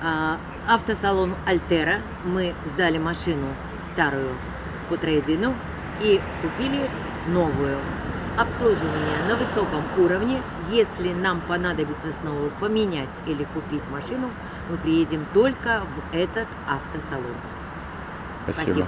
С Автосалон Альтера мы сдали машину старую по трейдину и купили новую. Обслуживание на высоком уровне. Если нам понадобится снова поменять или купить машину, мы приедем только в этот автосалон. Спасибо. Спасибо.